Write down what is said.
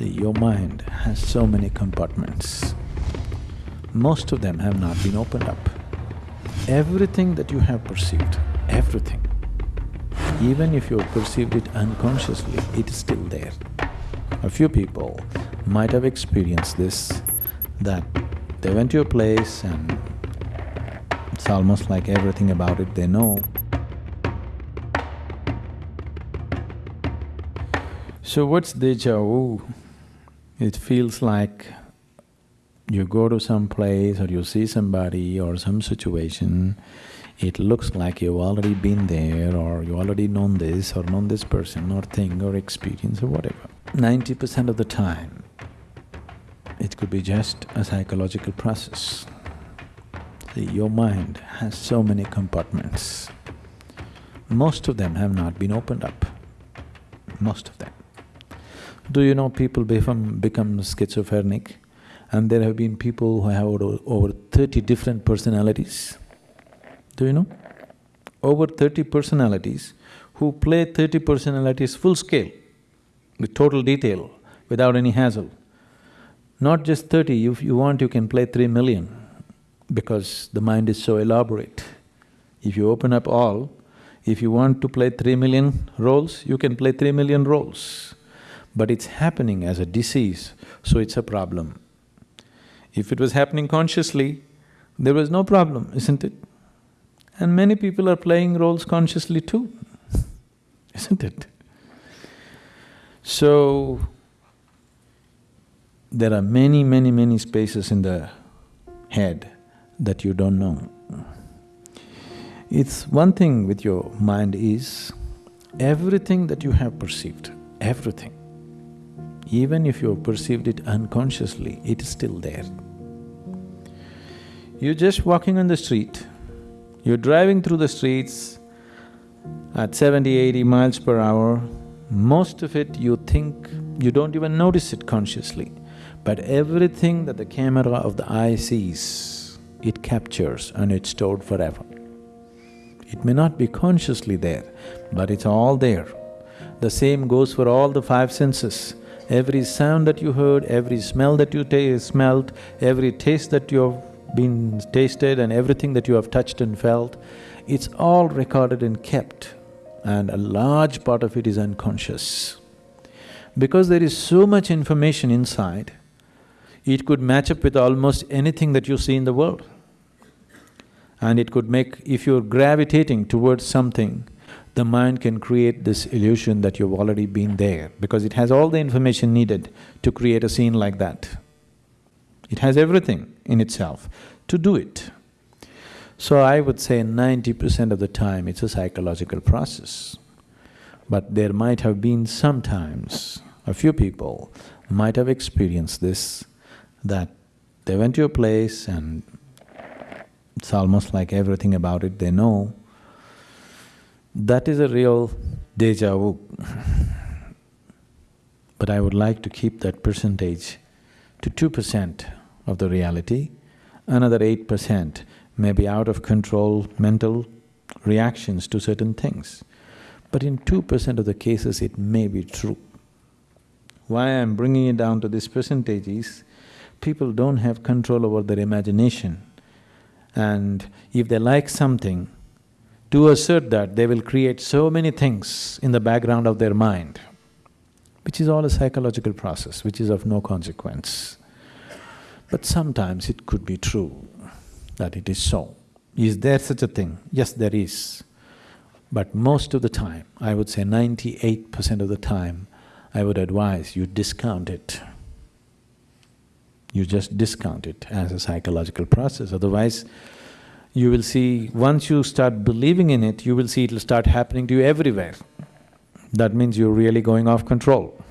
Your mind has so many compartments. Most of them have not been opened up. Everything that you have perceived, everything, even if you perceived it unconsciously, it is still there. A few people might have experienced this, that they went to a place and it's almost like everything about it they know. So what's deja vu? It feels like you go to some place or you see somebody or some situation, it looks like you've already been there or you already known this or known this person or thing or experience or whatever. Ninety percent of the time, it could be just a psychological process. See, your mind has so many compartments. Most of them have not been opened up, most of them. Do you know people become, become schizophrenic and there have been people who have over, over thirty different personalities? Do you know? Over thirty personalities who play thirty personalities full scale, with total detail, without any hassle. Not just thirty, if you want you can play three million because the mind is so elaborate. If you open up all, if you want to play three million roles, you can play three million roles but it's happening as a disease, so it's a problem. If it was happening consciously, there was no problem, isn't it? And many people are playing roles consciously too, isn't it? So, there are many, many, many spaces in the head that you don't know. It's one thing with your mind is, everything that you have perceived, everything, even if you have perceived it unconsciously, it is still there. You're just walking on the street, you're driving through the streets at 70, 80 miles per hour, most of it you think, you don't even notice it consciously, but everything that the camera of the eye sees, it captures and it's stored forever. It may not be consciously there, but it's all there. The same goes for all the five senses. Every sound that you heard, every smell that you smelled, every taste that you have been tasted and everything that you have touched and felt, it's all recorded and kept and a large part of it is unconscious. Because there is so much information inside, it could match up with almost anything that you see in the world. And it could make… if you're gravitating towards something, the mind can create this illusion that you've already been there because it has all the information needed to create a scene like that. It has everything in itself to do it. So I would say ninety percent of the time it's a psychological process. But there might have been sometimes, a few people might have experienced this, that they went to a place and it's almost like everything about it they know, that is a real deja vu. but I would like to keep that percentage to two percent of the reality, another eight percent may be out of control mental reactions to certain things. But in two percent of the cases it may be true. Why I'm bringing it down to this percentage is, people don't have control over their imagination and if they like something, to assert that, they will create so many things in the background of their mind, which is all a psychological process, which is of no consequence. But sometimes it could be true that it is so. Is there such a thing? Yes, there is. But most of the time, I would say ninety-eight percent of the time, I would advise you discount it. You just discount it as a psychological process, otherwise you will see, once you start believing in it, you will see it'll start happening to you everywhere. That means you're really going off control.